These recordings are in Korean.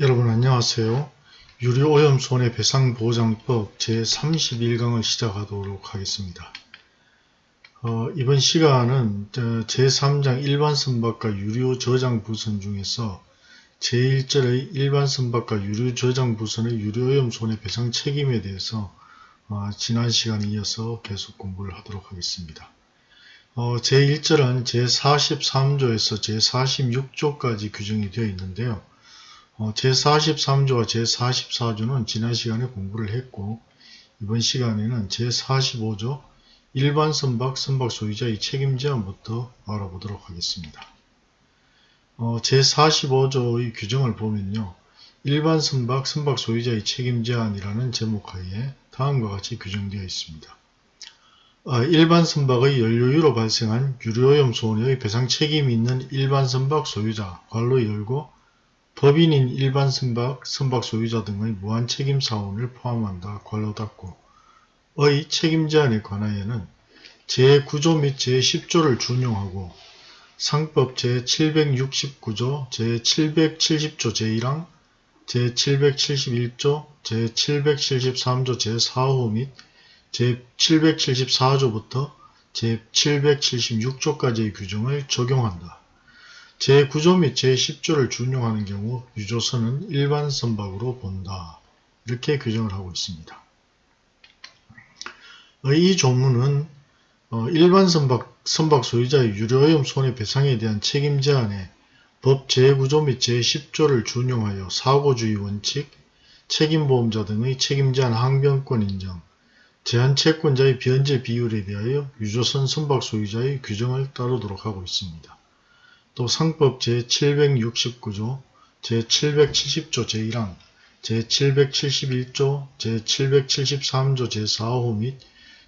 여러분 안녕하세요. 유료오염 손해배상보장법 제31강을 시작하도록 하겠습니다. 어, 이번 시간은 제3장 일반선박과 유료저장부선 중에서 제1절의 일반선박과 유료저장부선의 유료오염 손해배상 책임에 대해서 어, 지난 시간에 이어서 계속 공부를 하도록 하겠습니다. 어, 제1절은 제43조에서 제46조까지 규정이 되어 있는데요. 어, 제43조와 제44조는 지난 시간에 공부를 했고 이번 시간에는 제45조 일반 선박, 선박 소유자의 책임 제한부터 알아보도록 하겠습니다. 어, 제45조의 규정을 보면요. 일반 선박, 선박 소유자의 책임 제한이라는 제목 하에 다음과 같이 규정되어 있습니다. 어, 일반 선박의 연료유로 발생한 유료오염 손해의 배상 책임이 있는 일반 선박 소유자, 괄로 열고 법인인 일반 선박, 선박 소유자 등의 무한 책임 사원을 포함한다. 괄호 닫고 의 책임 제한에 관하여는 제9조 및 제10조를 준용하고 상법 제769조, 제770조 제1항, 제771조, 제773조 제4호 및 제774조부터 제776조까지의 규정을 적용한다. 제9조 및 제10조를 준용하는 경우 유조선은 일반 선박으로 본다. 이렇게 규정을 하고 있습니다. 이 조문은 어, 일반 선박, 선박 소유자의 유료오염 손해배상에 대한 책임 제한에 법 제9조 및 제10조를 준용하여 사고주의 원칙, 책임보험자 등의 책임 제한 항변권 인정, 제한채권자의 변제 비율에 대하여 유조선 선박 소유자의 규정을 따르도록 하고 있습니다. 또 상법 제769조, 제770조 제1항, 제771조, 제773조 제4호 및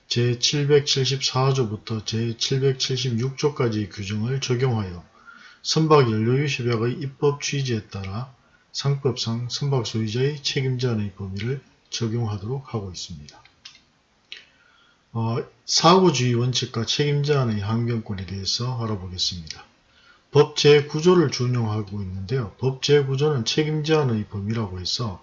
제774조부터 제776조까지의 규정을 적용하여 선박연료유 협약의 입법 취지에 따라 상법상 선박 소유자의 책임 제한의 범위를 적용하도록 하고 있습니다. 어, 사고주의 원칙과 책임 제한의 항변권에 대해서 알아보겠습니다. 법 제9조를 준용하고 있는데요. 법 제9조는 책임 제한의 범위라고 해서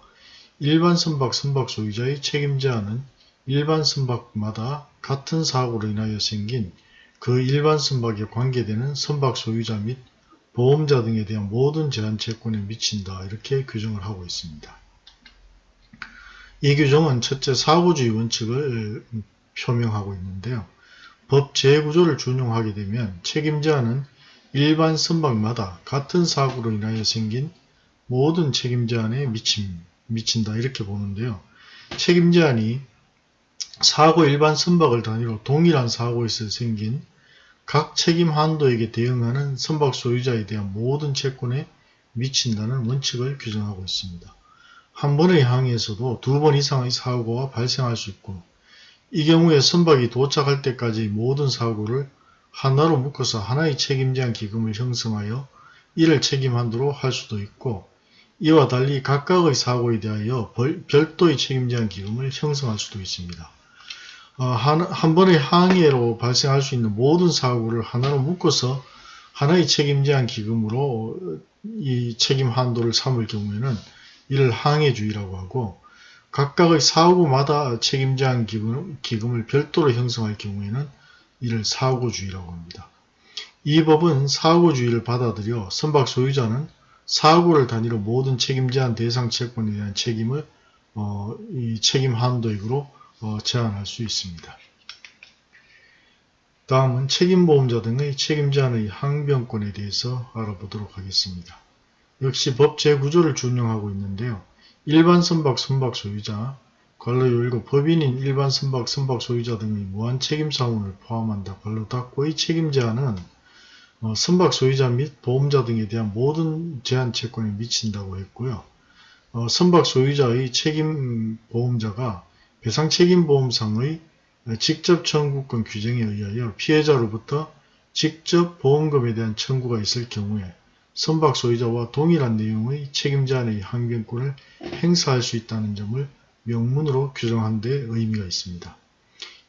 일반 선박 선박 소유자의 책임 제한은 일반 선박마다 같은 사고로 인하여 생긴 그 일반 선박에 관계되는 선박 소유자 및 보험자 등에 대한 모든 제한 채권에 미친다 이렇게 규정을 하고 있습니다. 이 규정은 첫째 사고주의 원칙을 표명하고 있는데요. 법 제9조를 준용하게 되면 책임 제한은 일반 선박마다 같은 사고로 인하여 생긴 모든 책임 제한에 미침, 미친다 이렇게 보는데요. 책임 제한이 사고 일반 선박을 단위로 동일한 사고에서 생긴 각 책임 한도에게 대응하는 선박 소유자에 대한 모든 채권에 미친다는 원칙을 규정하고 있습니다. 한 번의 항해에서도 두 번 이상의 사고가 발생할 수 있고 이 경우에 선박이 도착할 때까지 모든 사고를 하나로 묶어서 하나의 책임제한 기금을 형성하여 이를 책임한도로 할 수도 있고 이와 달리 각각의 사고에 대하여 별도의 책임제한 기금을 형성할 수도 있습니다. 어, 한, 한 번의 항해로 발생할 수 있는 모든 사고를 하나로 묶어서 하나의 책임제한 기금으로 이 책임 한도를 삼을 경우에는 이를 항해주의라고 하고 각각의 사고마다 책임제한 기금, 기금을 별도로 형성할 경우에는 이를 사고주의라고 합니다. 이 법은 사고주의를 받아들여 선박 소유자는 사고를 단위로 모든 책임제한 대상 채권에 대한 책임을 어, 이 책임 한도액으로 어, 제한할 수 있습니다. 다음은 책임보험자 등의 책임제한의 항변권에 대해서 알아보도록 하겠습니다. 역시 법 제9조를 준용하고 있는데요. 일반 선박 선박 소유자, 관로 열고 법인인 일반 선박, 선박 소유자 등의 무한 책임 사원을 포함한다. 관로 닫고의 책임 제한은 어, 선박 소유자 및 보험자 등에 대한 모든 제한 채권에 미친다고 했고요. 어, 선박 소유자의 책임 보험자가 배상 책임 보험상의 직접 청구권 규정에 의하여 피해자로부터 직접 보험금에 대한 청구가 있을 경우에 선박 소유자와 동일한 내용의 책임 제한의 항변권을 행사할 수 있다는 점을 명문으로 규정한 데 의미가 있습니다.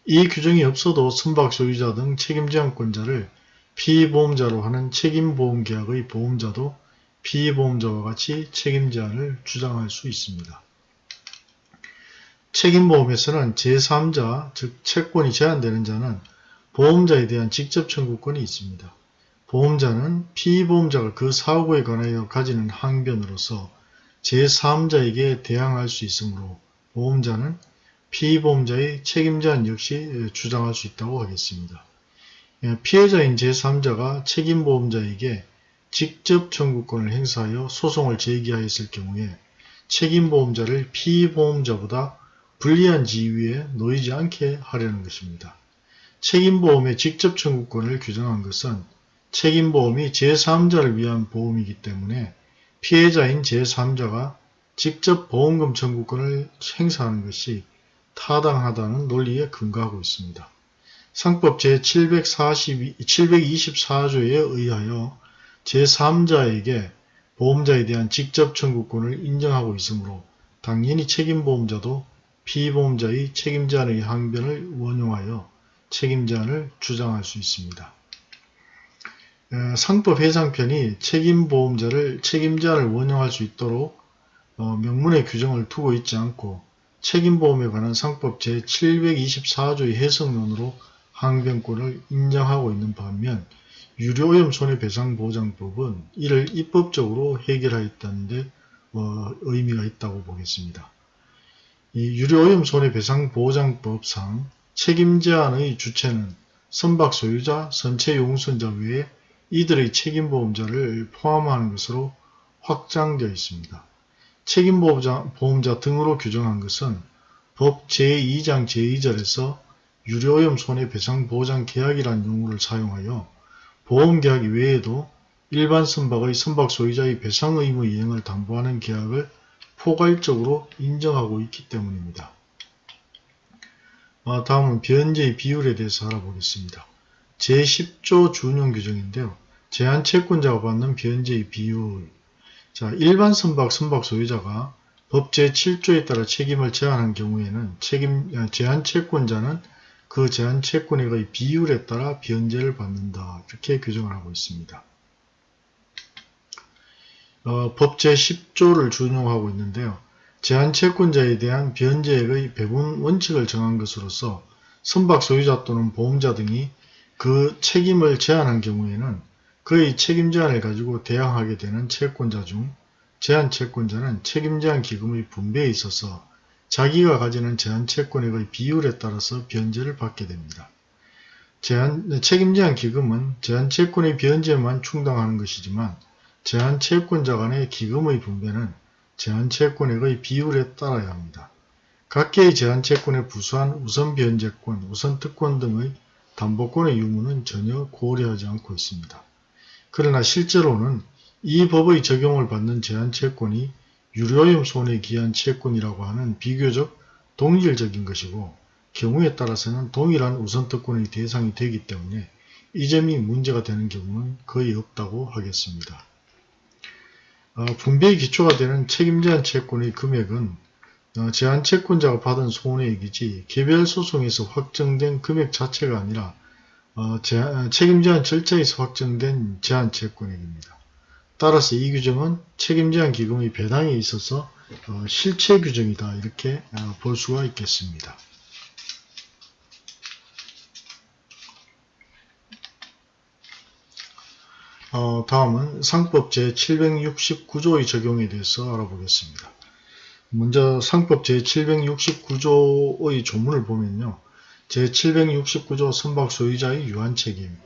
이 규정이 없어도 선박 소유자 등 책임제한권자를 피보험자로 하는 책임보험계약의 보험자도 피보험자와 같이 책임 제한을 주장할 수 있습니다. 책임보험에서는 제3자, 즉 채권이 제한되는 자는 보험자에 대한 직접 청구권이 있습니다. 보험자는 피보험자가 그 사고에 관하여 가지는 항변으로서 제3자에게 대항할 수 있으므로 보험자는 피보험자의 책임제한 역시 주장할 수 있다고 하겠습니다. 예, 피해자인 제3자가 책임보험자에게 직접 청구권을 행사하여 소송을 제기하였을 경우에 책임보험자를 피보험자보다 불리한 지위에 놓이지 않게 하려는 것입니다. 책임보험의 직접 청구권을 규정한 것은 책임보험이 제3자를 위한 보험이기 때문에 피해자인 제3자가 직접 보험금 청구권을 행사하는 것이 타당하다는 논리에 근거하고 있습니다. 상법 제724조에 의하여 제3자에게 보험자에 대한 직접 청구권을 인정하고 있으므로 당연히 책임보험자도 피보험자의 책임제한의 항변을 원용하여 책임제한을 주장할 수 있습니다. 상법 해상편이 책임보험자를 책임제한을 원용할 수 있도록 어, 명문의 규정을 두고 있지 않고 책임보험에 관한 상법 제724조의 해석론으로 항변권을 인정하고 있는 반면 유료오염 손해배상보장법은 이를 입법적으로 해결하였다는 데 어, 의미가 있다고 보겠습니다. 이 유료오염 손해배상보장법상 책임제한의 주체는 선박 소유자, 선체 용선자 외에 이들의 책임보험자를 포함하는 것으로 확장되어 있습니다. 책임보험자 보험자 등으로 규정한 것은 법 제2장 제2절에서 유료오염 손해배상보장 계약이란 용어를 사용하여 보험계약 외에도 일반 선박의 선박 소유자의 배상 의무 이행을 담보하는 계약을 포괄적으로 인정하고 있기 때문입니다. 아, 다음은 변제의 비율에 대해서 알아보겠습니다. 제10조 준용 규정인데요. 제한 채권자가 받는 변제의 비율 자 일반 선박 선박 소유자가 법 제7조에 따라 책임을 제한한 경우에는 책임 아, 제한 채권자는 그 제한 채권액의 비율에 따라 변제를 받는다. 이렇게 규정을 하고 있습니다. 어, 법 제10조를 준용하고 있는데요. 제한 채권자에 대한 변제액의 배분 원칙을 정한 것으로서 선박 소유자 또는 보험자 등이 그 책임을 제한한 경우에는 그의 책임 제한을 가지고 대항하게 되는 채권자 중 제한채권자는 책임 제한 기금의 분배에 있어서 자기가 가지는 제한채권액의 비율에 따라서 변제를 받게 됩니다. 제한, 책임제한 기금은 제한채권의 변제만 충당하는 것이지만 제한채권자 간의 기금의 분배는 제한채권액의 비율에 따라야 합니다. 각계의 제한채권에 부수한 우선변제권, 우선특권 등의 담보권의 유무는 전혀 고려하지 않고 있습니다. 그러나 실제로는 이 법의 적용을 받는 제한채권이 유료염 손해에 기한 채권이라고 하는 비교적 동일적인 것이고 경우에 따라서는 동일한 우선특권의 대상이 되기 때문에 이 점이 문제가 되는 경우는 거의 없다고 하겠습니다. 어, 분배의 기초가 되는 책임제한 채권의 금액은 어, 제한 채권자가 받은 손해액이지 개별 소송에서 확정된 금액 자체가 아니라 어, 책임제한 절차에서 확정된 제한채권액입니다. 따라서 이 규정은 책임제한 기금의 배당에 있어서 어, 실체 규정이다 이렇게 어, 볼 수가 있겠습니다. 어, 다음은 상법 제769조의 적용에 대해서 알아보겠습니다. 먼저 상법 제769조의 조문을 보면요. 제769조 선박 소유자의 유한책임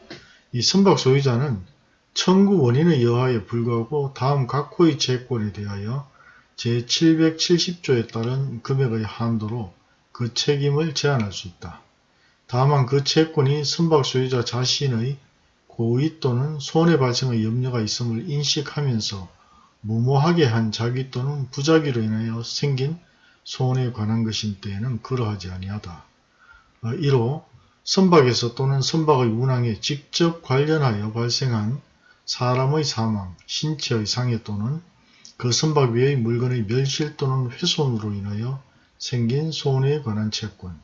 이 선박 소유자는 청구 원인의 여하에 불구하고 다음 각호의 채권에 대하여 제770조에 따른 금액의 한도로 그 책임을 제한할 수 있다. 다만 그 채권이 선박 소유자 자신의 고의 또는 손해 발생의 염려가 있음을 인식하면서 무모하게 한 자기 또는 부작위로 인하여 생긴 손해에 관한 것인 때에는 그러하지 아니하다. 어, 이로 선박에서 또는 선박의 운항에 직접 관련하여 발생한 사람의 사망, 신체의 상해 또는 그 선박 위의 물건의 멸실 또는 훼손으로 인하여 생긴 손해에 관한 채권.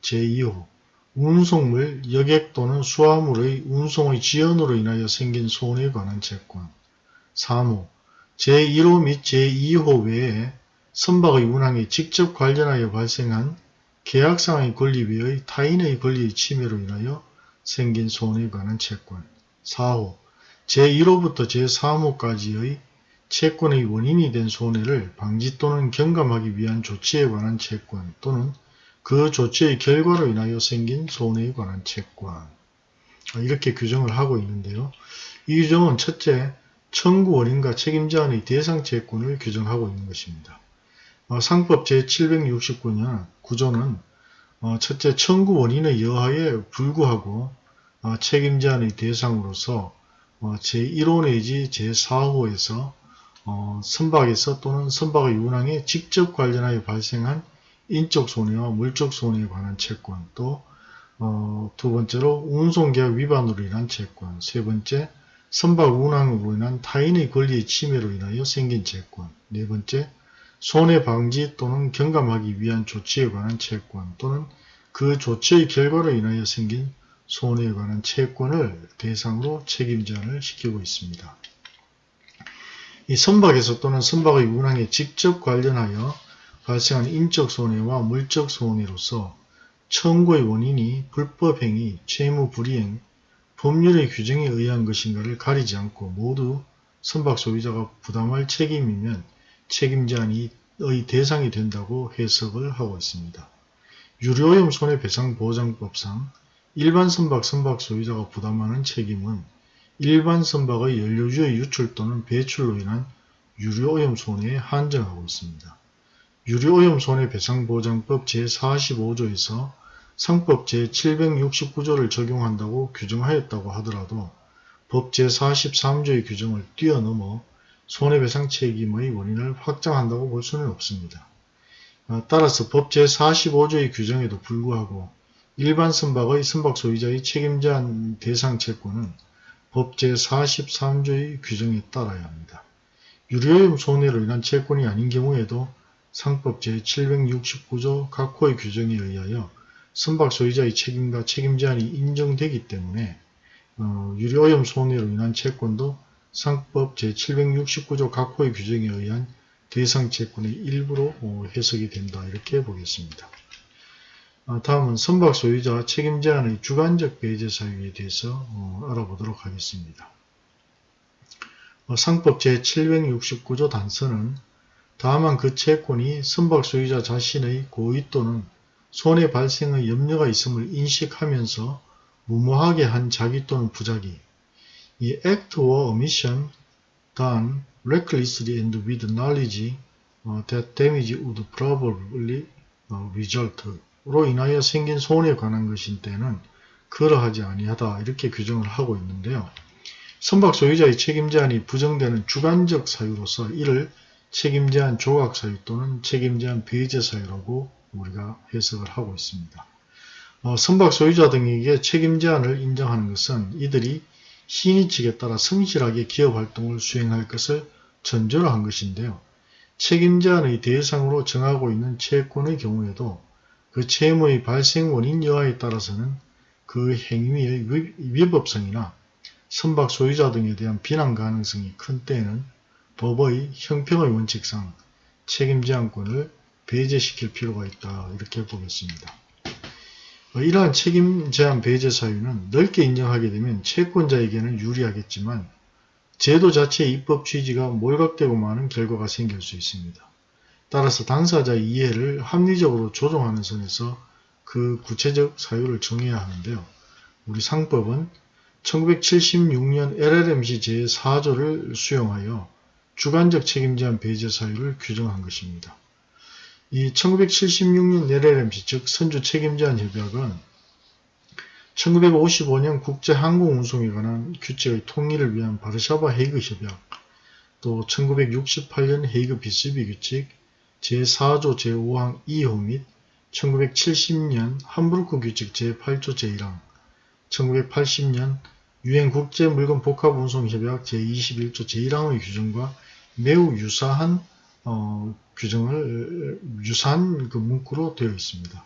제2호 운송물, 여객 또는 수화물의 운송의 지연으로 인하여 생긴 손해에 관한 채권. 3호 제1호 및 제2호 외에 선박의 운항에 직접 관련하여 발생한 계약상의 권리 외의 타인의 권리의 침해로 인하여 생긴 손해에 관한 채권 4호 제1호부터 제3호까지의 채권의 원인이 된 손해를 방지 또는 경감하기 위한 조치에 관한 채권 또는 그 조치의 결과로 인하여 생긴 손해에 관한 채권 이렇게 규정을 하고 있는데요. 이 규정은 첫째, 청구 원인과 책임자의 대상 채권을 규정하고 있는 것입니다. 어, 상법 제769년 구조는 어, 첫째, 청구 원인의 여하에 불구하고 어, 책임자의 대상으로서 제1호 내지 제4호에서 선박에서 또는 선박의 운항에 직접 관련하여 발생한 인적 손해와 물적 손해에 관한 채권 또 어, 두 번째로 운송계약 위반으로 인한 채권, 세 번째 선박 운항으로 인한 타인의 권리의 침해로 인하여 생긴 채권, 네 번째 손해방지 또는 경감하기 위한 조치에 관한 채권 또는 그 조치의 결과로 인하여 생긴 손해에 관한 채권을 대상으로 책임제한을 시키고 있습니다. 이 선박에서 또는 선박의 운항에 직접 관련하여 발생한 인적 손해와 물적 손해로서 청구의 원인이 불법행위, 채무불이행, 법률의 규정에 의한 것인가를 가리지 않고 모두 선박 소유자가 부담할 책임이면 책임제한의 대상이 된다고 해석을 하고 있습니다. 유료오염 손해배상보장법상 일반 선박 선박 소유자가 부담하는 책임은 일반 선박의 연료주의 유출 또는 배출로 인한 유료오염 손해에 한정하고 있습니다. 유료오염 손해배상보장법 제45조에서 상법 제769조를 적용한다고 규정하였다고 하더라도 법 제43조의 규정을 뛰어넘어 손해배상 책임의 원인을 확장한다고 볼 수는 없습니다. 어, 따라서 법 제45조의 규정에도 불구하고 일반 선박의 선박 소유자의 책임제한 대상 채권은 법 제43조의 규정에 따라야 합니다. 유료오염 손해로 인한 채권이 아닌 경우에도 상법 제769조 각 호의 규정에 의하여 선박 소유자의 책임과 책임 제한이 인정되기 때문에 어, 유료오염 손해로 인한 채권도 상법 제769조 각호의 규정에 의한 대상 채권의 일부로 어, 해석이 된다 이렇게 보겠습니다. 어, 다음은 선박 소유자 책임 제한의 주관적 배제 사유에 대해서 어, 알아보도록 하겠습니다. 어, 상법 제769조 단서는 다만 그 채권이 선박 소유자 자신의 고의 또는 손해 발생의 염려가 있음을 인식하면서 무모하게 한 자기 또는 부작위 이 act or omission done recklessly and with knowledge that damage would probably result 로 인하여 생긴 손해에 관한 것인 때는 그러하지 아니하다 이렇게 규정을 하고 있는데요. 선박 소유자의 책임 제한이 부정되는 주관적 사유로서 이를 책임 제한 조각 사유 또는 책임 제한 배제 사유라고 우리가 해석을 하고 있습니다. 어, 선박 소유자 등에게 책임 제한을 인정하는 것은 이들이 신의 측에 따라 성실하게 기업 활동을 수행할 것을 전제로 한 것인데요. 책임 제한의 대상으로 정하고 있는 채권의 경우에도 그 채무의 발생 원인 여하에 따라서는 그 행위의 위법성이나 선박 소유자 등에 대한 비난 가능성이 큰 때에는 법의 형평의 원칙상 책임 제한권을 배제시킬 필요가 있다 이렇게 보겠습니다. 어, 이러한 책임 제한 배제 사유는 넓게 인정하게 되면 채권자에게는 유리하겠지만 제도 자체의 입법 취지가 몰각되고 마는 결과가 생길 수 있습니다. 따라서 당사자의 이해를 합리적으로 조정하는 선에서 그 구체적 사유를 정해야 하는데요. 우리 상법은 1976년 LLMC 제4조를 수용하여 주관적 책임 제한 배제 사유를 규정한 것입니다. 이 1976년 LLMC 즉 선주 책임제한 협약은 1955년 국제항공운송에 관한 규칙의 통일을 위한 바르샤바 헤이그 협약 또 1968년 헤이그 비스비 규칙 제4조 제5항 2호 및 1970년 함부르크 규칙 제8조 제1항 1980년 유엔 국제 물건 복합 운송 협약 제21조 제1항의 규정과 매우 유사한 어, 규정을 유사한 그 문구로 되어 있습니다.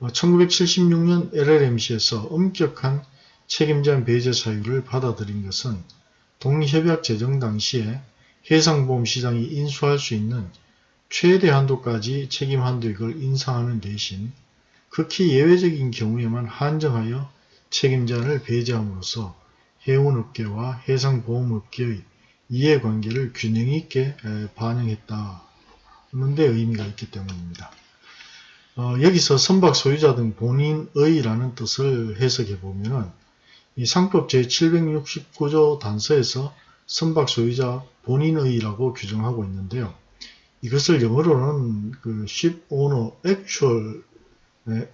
1976년 어, LLMC에서 엄격한 책임제한 배제 사유를 받아들인 것은 동협약 제정 당시에 해상보험 시장이 인수할 수 있는 최대 한도까지 책임 한도액을 인상하는 대신 극히 예외적인 경우에만 한정하여 책임자를 배제함으로써 해운업계와 해상보험업계의 이해관계를 균형 있게 반영했다 는데 의미가 있기 때문입니다. 어, 여기서 선박 소유자 등 본인의라는 뜻을 해석해 보면 이 상법 제769조 단서에서 선박 소유자 본인의라고 규정하고 있는데요. 이것을 영어로는 그 ship owner actual 네,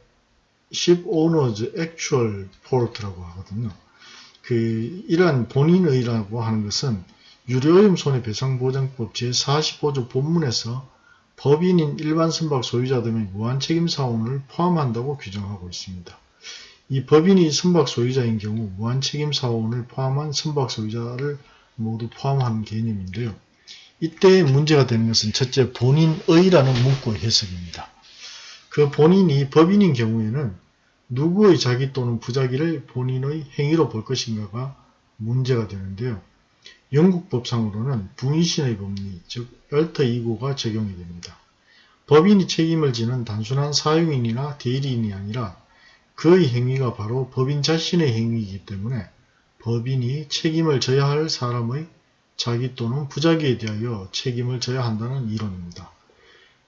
ship owners actual port라고 하거든요. 그 이러한 본인의라고 하는 것은 유료오염 손해배상보장법 제45조 본문에서 법인인 일반 선박 소유자 등의 무한책임 사원을 포함한다고 규정하고 있습니다. 이 법인이 선박 소유자인 경우 무한책임 사원을 포함한 선박 소유자를 모두 포함하는 개념인데요. 이때 문제가 되는 것은 첫째 본인의라는 문구의 해석입니다. 그 본인이 법인인 경우에는 누구의 자기 또는 부자기를 본인의 행위로 볼 것인가가 문제가 되는데요. 영국 법상으로는 부인신의 법리, 즉 열터 2구가 적용이 됩니다. 법인이 책임을 지는 단순한 사용인이나 대리인이 아니라 그의 행위가 바로 법인 자신의 행위이기 때문에 법인이 책임을 져야 할 사람의 자기 또는 부자기에 대하여 책임을 져야 한다는 이론입니다.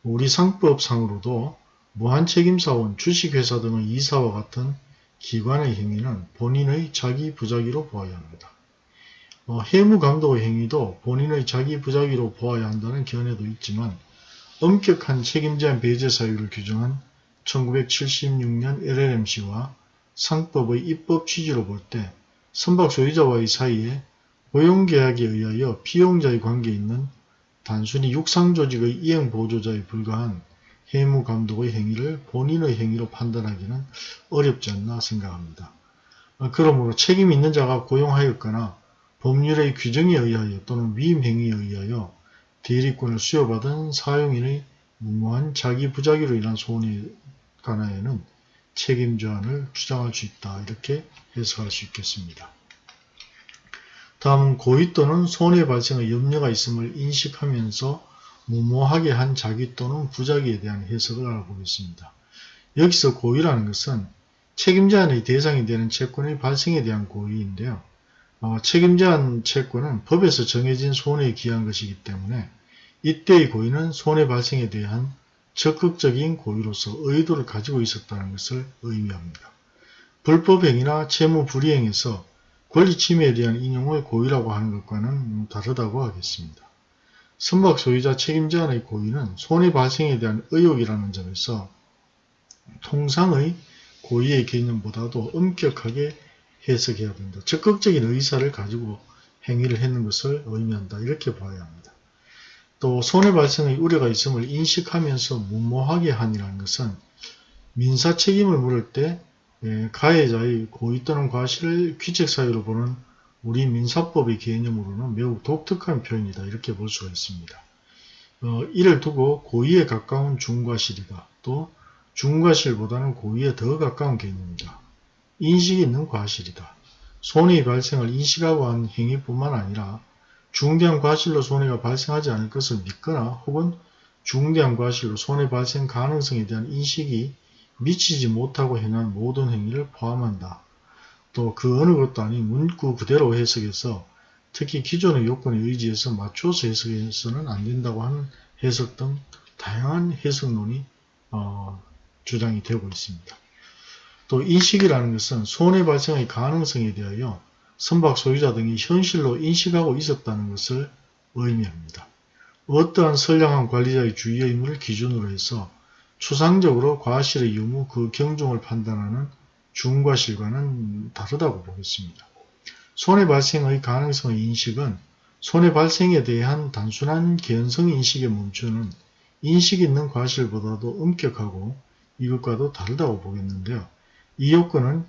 우리 상법상으로도 무한책임사원, 주식회사 등의 이사와 같은 기관의 행위는 본인의 자기 부자기로 보아야 합니다. 어, 해무감독의 행위도 본인의 자기 부자기로 보아야 한다는 견해도 있지만 엄격한 책임제한 배제 사유를 규정한 1976년 LLMC와 상법의 입법 취지로 볼 때 선박 소유자와의 사이에 고용계약에 의하여 피용자의 관계에 있는 단순히 육상조직의 이행보조자에 불과한 해무감독의 행위를 본인의 행위로 판단하기는 어렵지 않나 생각합니다. 어, 그러므로 책임 있는 자가 고용하였거나 법률의 규정에 의하여 또는 위임행위에 의하여 대리권을 수여받은 사용인의 무모한 자기 부자기로 인한 손해 관하에는 책임조안을 주장할 수 있다. 이렇게 해석할 수 있겠습니다. 다음은 고의 또는 손해 발생의 염려가 있음을 인식하면서 무모하게 한 자기 또는 부자기에 대한 해석을 알아보겠습니다. 여기서 고의라는 것은 책임자의 대상이 되는 채권의 발생에 대한 고의인데요. 어, 책임자한 채권은 법에서 정해진 손해에 기한 것이기 때문에 이때의 고의는 손해 발생에 대한 적극적인 고의로서 의도를 가지고 있었다는 것을 의미합니다. 불법행위나 채무 불이행에서 권리 침해에 대한 인용을 고의라고 하는 것과는 다르다고 하겠습니다. 선박 소유자 책임자의 고의는 손해 발생에 대한 의혹이라는 점에서 통상의 고의의 개념보다도 엄격하게 해석해야 된다. 적극적인 의사를 가지고 행위를 했는 것을 의미한다. 이렇게 봐야 합니다. 또 손해 발생의 우려가 있음을 인식하면서 무모하게 한이라는 것은 민사 책임을 물을 때 예, 가해자의 고의 또는 과실을 귀책 사유로 보는 우리 민사법의 개념으로는 매우 독특한 표현이다. 이렇게 볼 수가 있습니다. 어, 이를 두고 고의에 가까운 중과실이다. 또 중과실보다는 고의에 더 가까운 개념이다. 인식이 있는 과실이다. 손해의 발생을 인식하고 한 행위뿐만 아니라 중대한 과실로 손해가 발생하지 않을 것을 믿거나 혹은 중대한 과실로 손해 발생 가능성에 대한 인식이 미치지 못하고 행한 모든 행위를 포함한다. 또 그 어느 것도 아닌 문구 그대로 해석해서 특히 기존의 요건에 의지해서 맞춰서 해석해서는 안 된다고 하는 해석 등 다양한 해석론이 어, 주장이 되고 있습니다. 또 인식이라는 것은 손해 발생의 가능성에 대하여 선박 소유자 등이 현실로 인식하고 있었다는 것을 의미합니다. 어떠한 선량한 관리자의 주의 의무를 기준으로 해서 추상적으로 과실의 유무 그 경중을 판단하는 중과실과는 다르다고 보겠습니다. 손해 발생의 가능성의 인식은 손해 발생에 대한 단순한 개연성 인식에 멈추는 인식 있는 과실보다도 엄격하고 이것과도 다르다고 보겠는데요. 이 요건은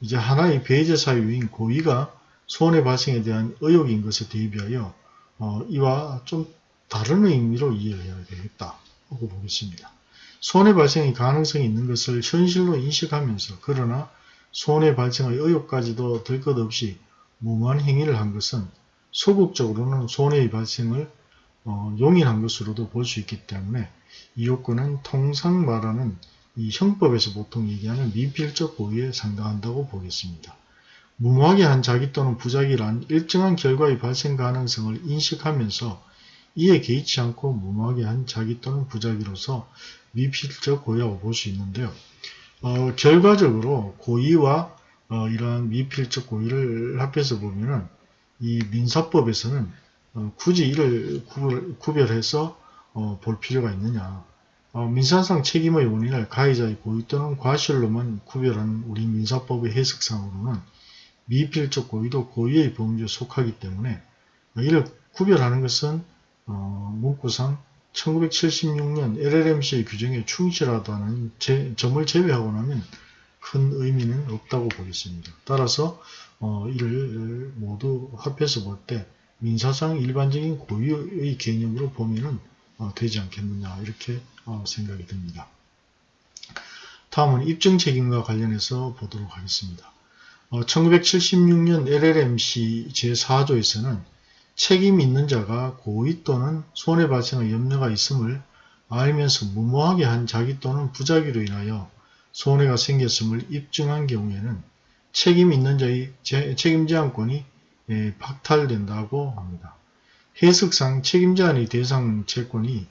이제 하나의 배제 사유인 고의가 손해 발생에 대한 의혹인 것에 대비하여 어, 이와 좀 다른 의미로 이해해야 되겠다 하고 보겠습니다. 손해 발생의 가능성이 있는 것을 현실로 인식하면서 그러나 손해 발생의 의혹까지도 들것 없이 무모한 행위를 한 것은 소극적으로는 손해의 발생을 어, 용인한 것으로도 볼 수 있기 때문에 이 요건은 통상 말하는 이 형법에서 보통 얘기하는 미필적 고의에 상당한다고 보겠습니다. 무모하게 한 자기 또는 부작이란 일정한 결과의 발생 가능성을 인식하면서 이에 개의치 않고 무모하게 한 자기 또는 부작위로서 미필적 고의라고 볼 수 있는데요. 어, 결과적으로 고의와 어, 이러한 미필적 고의를 합해서 보면은 이 민사법에서는 어, 굳이 이를 구별, 해서 어, 볼 필요가 있느냐. 어, 민사상 책임의 원인을 가해자의 고의 또는 과실로만 구별하는 우리 민사법의 해석상으로는 미필적 고의도 고의의 범주에 속하기 때문에 이를 구별하는 것은 어, 문구상 1976년 LLMC의 규정에 충실하다는 제, 점을 제외하고 나면 큰 의미는 없다고 보겠습니다. 따라서 어, 이를 모두 합해서 볼 때 민사상 일반적인 고유의 개념으로 보면 어, 되지 않겠느냐 이렇게 어, 생각이 듭니다. 다음은 입증 책임과 관련해서 보도록 하겠습니다. 1976년 LLMC 제4조에서는 책임 있는 자가 고의 또는 손해 발생의 염려가 있음을 알면서 무모하게 한 자기 또는 부작위로 인하여 손해가 생겼음을 입증한 경우에는 책임 있는 자의 책임 제한권이 예, 박탈된다고 합니다. 해석상 책임제한의 대상 채권이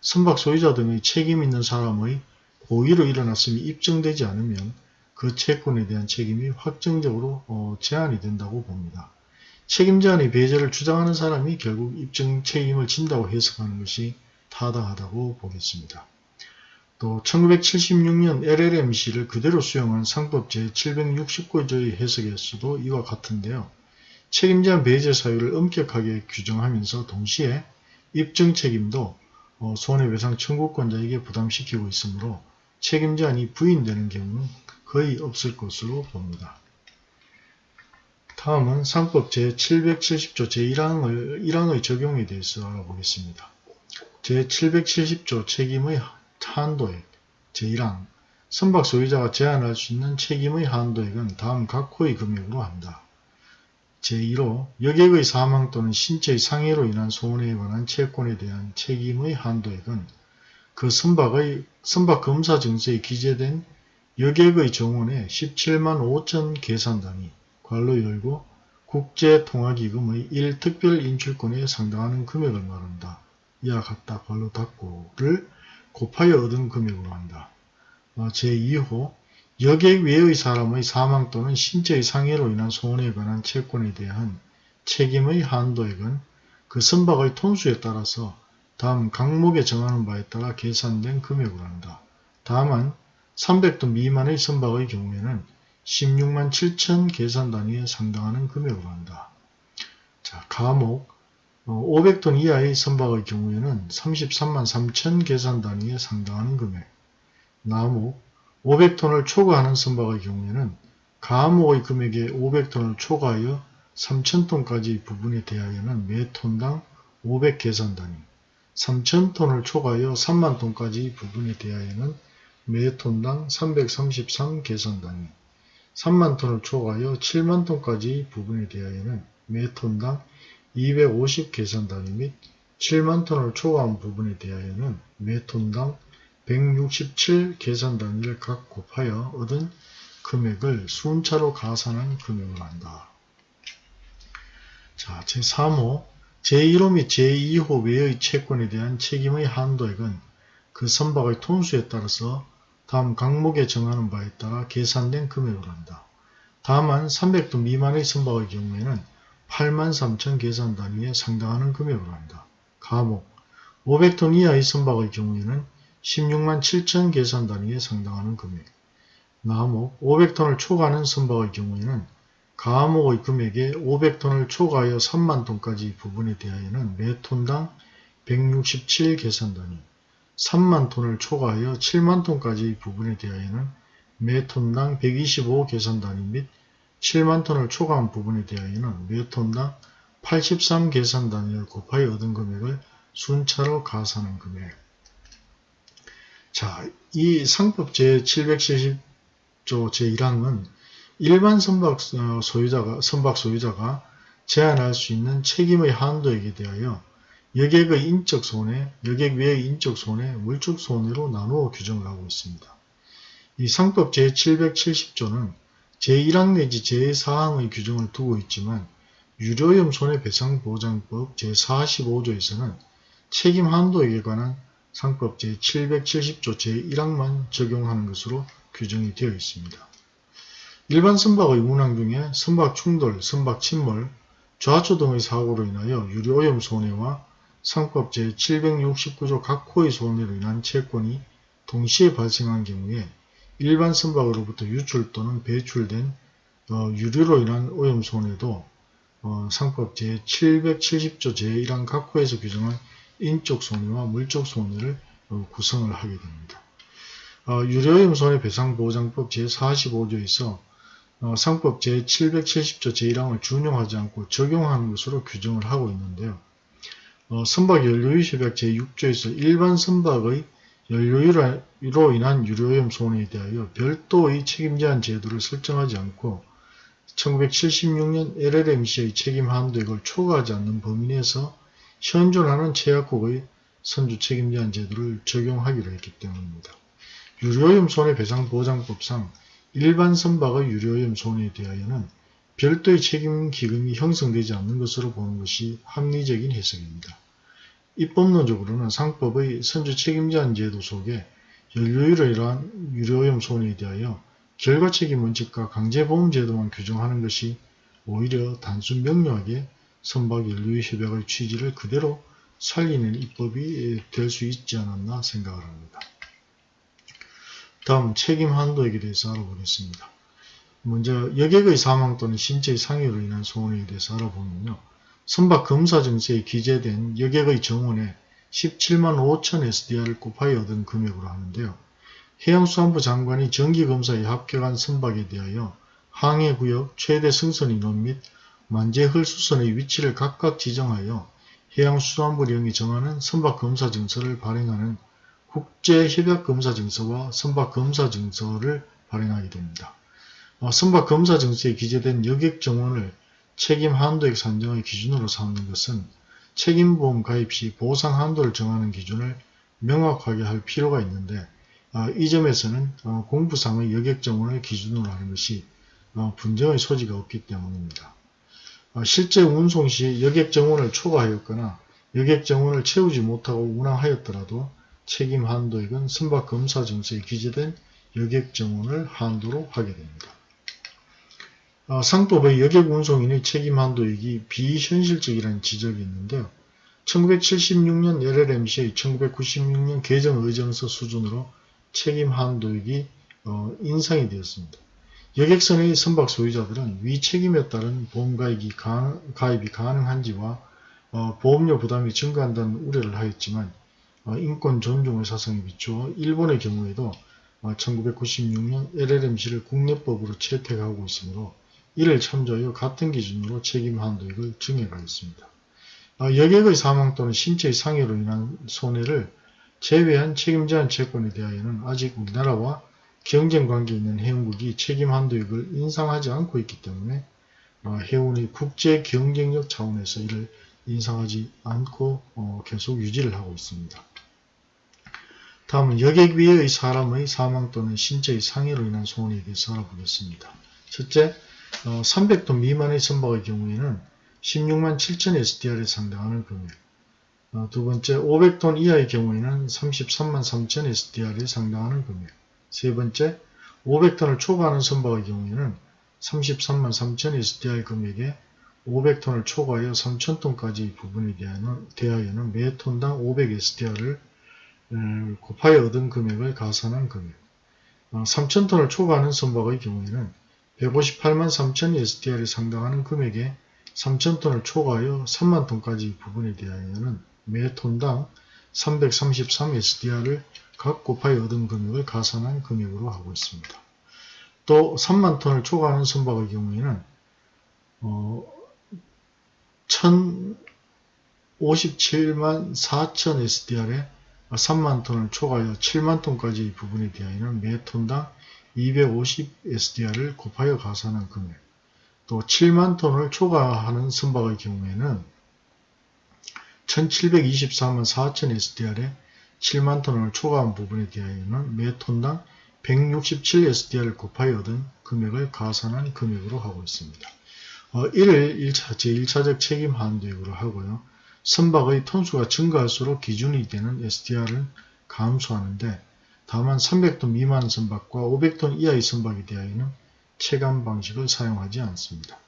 선박 소유자 등의 책임 있는 사람의 고의로 일어났음이 입증되지 않으면 그 채권에 대한 책임이 확정적으로 어, 제한이 된다고 봅니다. 책임제한의 배제를 주장하는 사람이 결국 입증 책임을 진다고 해석하는 것이 타당하다고 보겠습니다. 또 1976년 LLMC를 그대로 수용한 상법 제769조의 해석에서도 이와 같은데요. 책임제한 배제 사유를 엄격하게 규정하면서 동시에 입증 책임도 어, 손해배상 청구권자에게 부담시키고 있으므로 책임제한이 부인되는 경우는 거의 없을 것으로 봅니다. 다음은 상법 제770조 제1항을, 1항의 적용에 대해서 알아보겠습니다. 제770조 책임의 한도액 제1항 선박 소유자가 제한할 수 있는 책임의 한도액은 다음 각 호의 금액으로 한다. 제1호 여객의 사망 또는 신체의 상해로 인한 손해에 관한 채권에 대한 책임의 한도액은 그 선박의 선박 검사 증서에 기재된 여객의 정원의 17만 5천 계산단위 괄로 열고 국제통화기금의 1특별 인출권에 상당하는 금액을 말한다. 이와 같다. 괄로 닫고를 곱하여 얻은 금액으로 한다. 어, 제2호 여객 외의 사람의 사망 또는 신체의 상해로 인한 손해에 관한 채권에 대한 책임의 한도액은 그 선박의 톤수에 따라서 다음 강목에 정하는 바에 따라 계산된 금액으로 한다. 다만 300톤 미만의 선박의 경우에는 16만 7천 계산 단위에 상당하는 금액으로 한다. 자, 가목 500톤 어, 이하의 선박의 경우에는 33만 3천 계산 단위에 상당하는 금액. 나목 500톤을 초과하는 선박의 경우에는 가목의 금액에 500톤을 초과하여 3,000톤까지 부분에 대하여는 매 톤당 500 계산 단위, 3,000톤을 초과하여 3만 톤까지 부분에 대하여는 매 톤당 333 계산 단위, 3만 톤을 초과하여 7만 톤까지 부분에 대하여는 매 톤당 250 계산 단위 및 7만 톤을 초과한 부분에 대하여는 매 톤당 167 계산 단위를 각 곱하여 얻은 금액을 순차로 가산한 금액을 한다. 자, 제3호 제1호 및 제2호 외의 채권에 대한 책임의 한도액은 그 선박의 톤수에 따라서 다음 강목에 정하는 바에 따라 계산된 금액으로 한다. 다만 300도 미만의 선박의 경우에는 83,000 계산 단위에 상당하는 금액으로 한다. 가목 500톤 이하의 선박의 경우에는 16만 7천 계산 단위에 상당하는 금액 나목 500톤을 초과하는 선박의 경우에는 가목의 금액에 500톤을 초과하여 3만 톤까지 부분에 대하여는 매 톤당 167 계산 단위 3만 톤을 초과하여 7만 톤까지 부분에 대하여는 매 톤당 125 계산 단위 및 7만 톤을 초과한 부분에 대하여는 매 톤당 83 계산 단위를 곱하여 얻은 금액을 순차로 가산한 금액. 자, 이 상법 제770조 제1항은 일반 선박 어, 소유자가, 선박 소유자가 제한할 수 있는 책임의 한도액에 대하여 여객의 인적 손해, 여객 외의 인적 손해, 물적 손해로 나누어 규정을 하고 있습니다. 이 상법 제770조는 제1항 내지 제4항의 규정을 두고 있지만 유료염 손해배상보장법 제45조에서는 책임 한도액에 관한 상법 제770조 제1항만 적용하는 것으로 규정이 되어 있습니다. 일반 선박의 운항 중에 선박 충돌, 선박 침몰, 좌초 등의 사고로 인하여 유료오염 손해와 상법 제769조 각 호의 손해로 인한 채권이 동시에 발생한 경우에 일반 선박으로부터 유출 또는 배출된 어, 유류로 인한 오염 손해도 어, 상법 제770조 제1항 각 호에서 규정한 인적 손해와 물적 손해를 어, 구성을 하게 됩니다. 어, 유료오염 손해 배상보장법 제45조에서 어, 상법 제770조 제1항을 준용하지 않고 적용하는 것으로 규정을 하고 있는데요. 어, 선박 연료유 협약 제6조에서 일반 선박의 연료유로 인한 유료오염 손해에 대하여 별도의 책임제한 제도를 설정하지 않고 1976년 LLMC의 책임 한도액을 초과하지 않는 범위 내에서 현존하는 제약국의 선주 책임제한 제도를 적용하기로 했기 때문입니다. 유료오염 손해배상 보장법상 일반 선박의 유료오염 손해에 대하여는 별도의 책임기금이 형성되지 않는 것으로 보는 것이 합리적인 해석입니다. 입법론적으로는 상법의 선주 책임제한 제도 속에 연료유로 인한 유료오염 손해에 대하여 결과책임 원칙과 강제보험 제도만 규정하는 것이 오히려 단순 명료하게 선박 연료유 협약의 취지를 그대로 살리는 입법이 될 수 있지 않았나 생각을 합니다. 다음 책임 한도액에 대해서 알아보겠습니다. 먼저 여객의 사망 또는 신체의 상해로 인한 손해에 대해서 알아보면요. 선박 검사 증서에 기재된 여객의 정원에 17만 5천 SDR을 곱하여 얻은 금액으로 하는데요. 해양수산부 장관이 정기검사에 합격한 선박에 대하여 항해구역, 최대 승선 인원 및 만재헐 수선의 위치를 각각 지정하여 해양수산부령이 정하는 선박검사 증서를 발행하는 국제협약검사증서와 선박검사증서를 발행하게 됩니다. 어, 선박검사증서에 기재된 여객정원을 책임 한도액 산정의 기준으로 삼는 것은 책임보험 가입 시 보상 한도를 정하는 기준을 명확하게 할 필요가 있는데 어, 이 점에서는 어, 공부상의 여객정원을 기준으로 하는 것이 분쟁의 소지가 없기 때문입니다. 실제 운송 시 여객 정원을 초과하였거나 여객 정원을 채우지 못하고 운항하였더라도 책임 한도액은 선박 검사 증서에 기재된 여객 정원을 한도로 하게 됩니다. 어, 상법의 여객 운송인의 책임 한도액이 비현실적이라는 지적이 있는데요. 1976년 LLMC의 1996년 개정 의정서 수준으로 책임 한도액이 어, 인상이 되었습니다. 여객선의 선박 소유자들은 위 책임에 따른 보험가입이, 가능, 가입이 가능한지와 어, 보험료 부담이 증가한다는 우려를 하였지만 어, 인권 존중의 사상에 비추어 일본의 경우에도 1996년 어, LLMC를 국내법으로 채택하고 있으므로 이를 참조하여 같은 기준으로 책임 한도액을 정해가겠습니다. 어, 여객의 사망 또는 신체의 상해로 인한 손해를 제외한 책임제한 채권에 대하여는 아직 우리나라와 경쟁관계에 있는 해운국이 책임 한도액을 인상하지 않고 있기 때문에 해운의 국제 경쟁력 차원에서 이를 인상하지 않고 계속 유지를 하고 있습니다. 다음은 여객 위의 사람의 사망 또는 신체의 상해로 인한 손해에 대해서 알아보겠습니다. 첫째, 어, 300톤 미만의 선박의 경우에는 16만 7천 SDR에 상당하는 금액 어, 두 번째, 500톤 이하의 경우에는 33만 3천 SDR에 상당하는 금액 세 번째, 500톤을 초과하는 선박의 경우에는 33만 3천 SDR 금액에 500톤을 초과하여 3,000톤까지 부분에 대하여는 매 톤당 500 SDR을 곱하여 얻은 금액을 가산한 금액. 3,000톤을 어, 초과하는 선박의 경우에는 158만 3천 SDR에 상당하는 금액에 3,000톤을 초과하여 3만 톤까지 부분에 대하여는 매 톤당 333 SDR을 각 곱하여 얻은 금액을 가산한 금액으로 하고 있습니다. 또 3만 톤을 초과하는 선박의 경우에는 어, 1057만 4천 SDR에 3만 톤을 초과하여 7만 톤까지의 부분에 대하여는 매 톤당 250 SDR을 곱하여 가산한 금액 또 7만 톤을 초과하는 선박의 경우에는 1724만 4천 SDR에 7만 톤을 초과한 부분에 대하여는 매 톤당 167 SDR을 곱하여 얻은 금액을 가산한 금액으로 하고 있습니다. 어, 이를 1차, 제1차적 책임 한도액으로 하고요. 선박의 톤수가 증가할수록 기준이 되는 SDR을 감소하는데 다만 300톤 미만 선박과 500톤 이하의 선박에 대하여는 체감 방식을 사용하지 않습니다.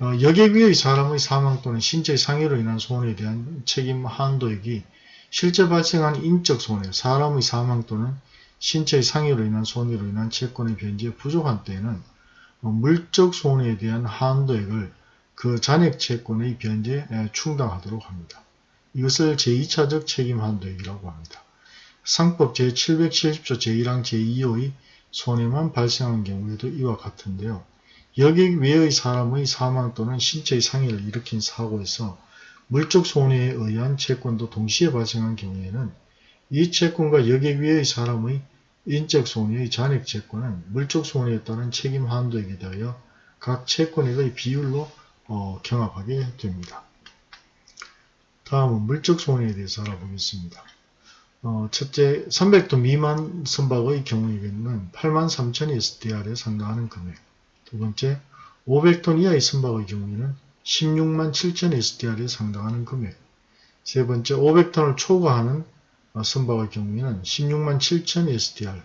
어, 여객 위의 사람의 사망 또는 신체 상해로 인한 손해에 대한 책임 한도액이 실제 발생한 인적 손해, 사람의 사망 또는 신체의 상해로 인한 손해로 인한 채권의 변제에 부족한 때에는 어, 물적 손해에 대한 한도액을 그 잔액 채권의 변제에 충당하도록 합니다. 이것을 제2차적 책임 한도액이라고 합니다. 상법 제770조 제1항 제2호의 손해만 발생한 경우에도 이와 같은데요. 여객 외의 사람의 사망 또는 신체의 상해를 일으킨 사고에서 물적 손해에 의한 채권도 동시에 발생한 경우에는 이 채권과 여객 외의 사람의 인적 손해의 잔액 채권은 물적 손해에 따른 책임 한도액에 대하여 각 채권액의 비율로 어, 경합하게 됩니다. 다음은 물적 손해에 대해서 알아보겠습니다. 어, 첫째, 300톤 미만 선박의 경우에는 83,000 SDR에 상당하는 금액. 두 번째, 500톤 이하의 선박의 경우에는 16만 7천 SDR에 상당하는 금액. 세 번째, 500톤을 초과하는 어, 선박의 경우에는 16만 7천 SDR,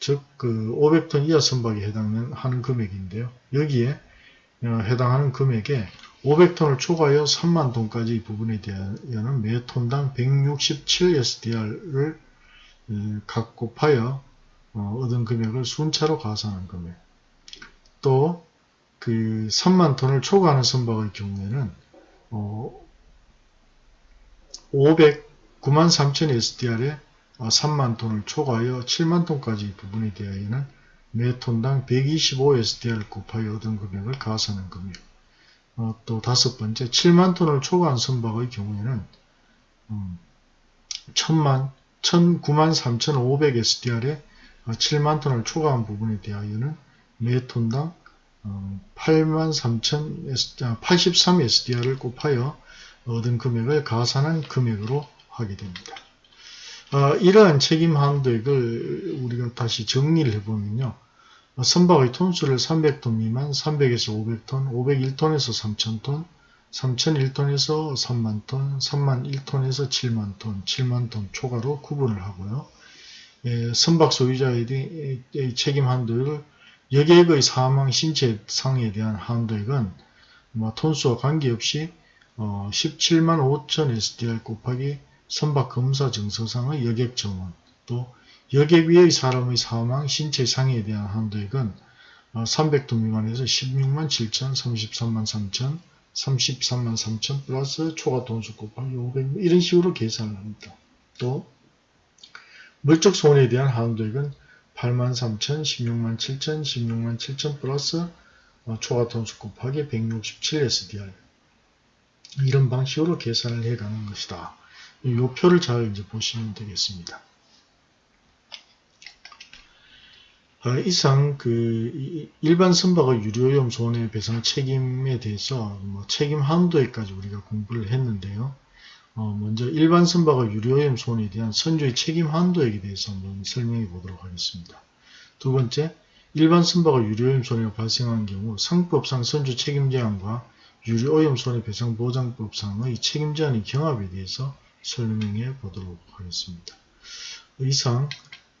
즉, 그 500톤 이하 선박에 해당하는 금액인데요. 여기에 어, 해당하는 금액에 500톤을 초과하여 3만 톤까지 부분에 대하여는 매 톤당 167 SDR을 각 곱하여 어, 얻은 금액을 순차로 가산한 금액. 또 그 3만 톤을 초과하는 선박의 경우에는 어, 500 9만 3천 SDR에 3만 톤을 초과하여 7만 톤까지 부분에 대하여는 매 톤당 125 SDR 곱하여 얻은 금액을 가산한 금액. 어, 또 다섯 번째, 7만 톤을 초과한 선박의 경우에는 음, 1000만, 1009만 3,500 SDR에 7만 톤을 초과한 부분에 대하여는 매 톤당 어, 8만 3천 83 SDR을 곱하여 얻은 금액을 가산한 금액으로 하게 됩니다. 어, 이러한 책임 한도액을 우리가 다시 정리를 해보면요. 어, 선박의 톤수를 300톤 미만, 300에서 500톤, 501톤에서 3000톤, 3001톤에서 3만톤, 3만1톤에서 7만톤, 7만톤 초과로 구분을 하고요. 예, 선박 소유자의 책임 한도액을 여객의 사망 신체 상에 대한 한도액은 뭐 톤수와 관계없이 어, 17만 5천 SDR 곱하기 선박 검사 증서상의 여객 정원 또 여객 위의 사람의 사망, 신체 상해에 대한 한도액은 300톤 어, 미만에서 16만 7천, 33만 3천, 33만 3천 플러스 초과 돈수 곱하기 500 이런 식으로 계산을 합니다. 또 물적 손해에 대한 한도액은 8만 3천, 16만 7천, 16만 7천 플러스 어, 초과 돈수 곱하기 167 SDR 이런 방식으로 계산을 해가는 것이다. 이 표를 잘 이제 보시면 되겠습니다. 어, 이상 그 일반 선박의 유료염 손해배상 책임에 대해서 뭐 책임 한도에까지 우리가 공부를 했는데요. 어, 먼저 일반 선박의 유료염 손해에 대한 선조의 책임 한도액에 대해서 한번 설명해 보도록 하겠습니다. 두 번째, 일반 선박의 유료염 손해가 발생한 경우 상법상 선조 책임 제한과 유료오염 손해배상보장법상의 책임 제한의 경합에 대해서 설명해 보도록 하겠습니다. 이상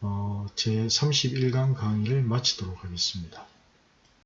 어, 제31강 강의를 마치도록 하겠습니다.